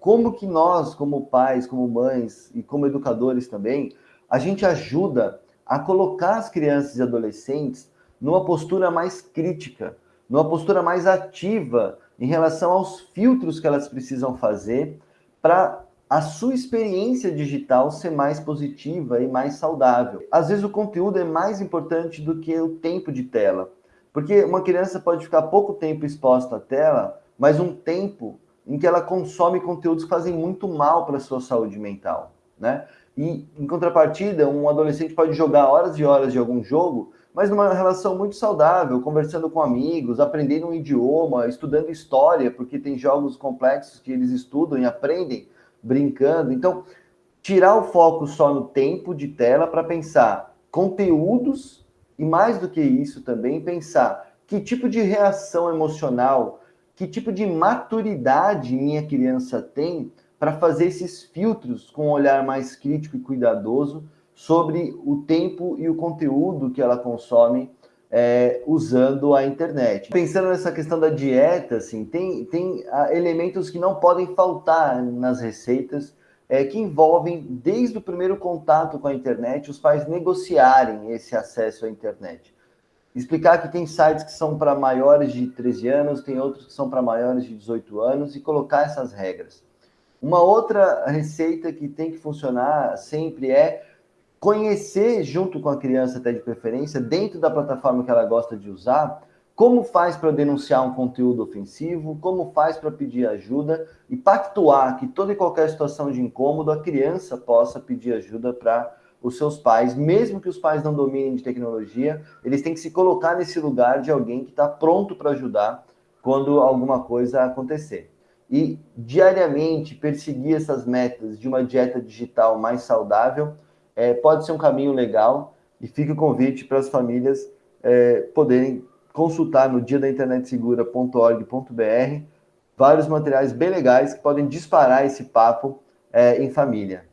como que nós, como pais, como mães e como educadores também, a gente ajuda a colocar as crianças e adolescentes numa postura mais crítica, numa postura mais ativa em relação aos filtros que elas precisam fazer para a sua experiência digital ser mais positiva e mais saudável. Às vezes o conteúdo é mais importante do que o tempo de tela, porque uma criança pode ficar pouco tempo exposta à tela, mas um tempo em que ela consome conteúdos que fazem muito mal para a sua saúde mental, né? E, em contrapartida, um adolescente pode jogar horas e horas de algum jogo, mas numa relação muito saudável, conversando com amigos, aprendendo um idioma, estudando história, porque tem jogos complexos que eles estudam e aprendem brincando. Então, tirar o foco só no tempo de tela para pensar conteúdos e mais do que isso também pensar que tipo de reação emocional, que tipo de maturidade minha criança tem para fazer esses filtros com um olhar mais crítico e cuidadoso sobre o tempo e o conteúdo que ela consome é, usando a internet. Pensando nessa questão da dieta, assim, tem, tem ah, elementos que não podem faltar nas receitas é, que envolvem, desde o primeiro contato com a internet, os pais negociarem esse acesso à internet. Explicar que tem sites que são para maiores de 13 anos, tem outros que são para maiores de 18 anos, e colocar essas regras. Uma outra receita que tem que funcionar sempre é conhecer junto com a criança até de preferência, dentro da plataforma que ela gosta de usar, como faz para denunciar um conteúdo ofensivo, como faz para pedir ajuda e pactuar que toda e qualquer situação de incômodo a criança possa pedir ajuda para os seus pais, mesmo que os pais não dominem de tecnologia, eles têm que se colocar nesse lugar de alguém que está pronto para ajudar quando alguma coisa acontecer. E diariamente perseguir essas metas de uma dieta digital mais saudável é, pode ser um caminho legal e fica o convite para as famílias é, poderem consultar no dia da internetsegura.org.br vários materiais bem legais que podem disparar esse papo é, em família.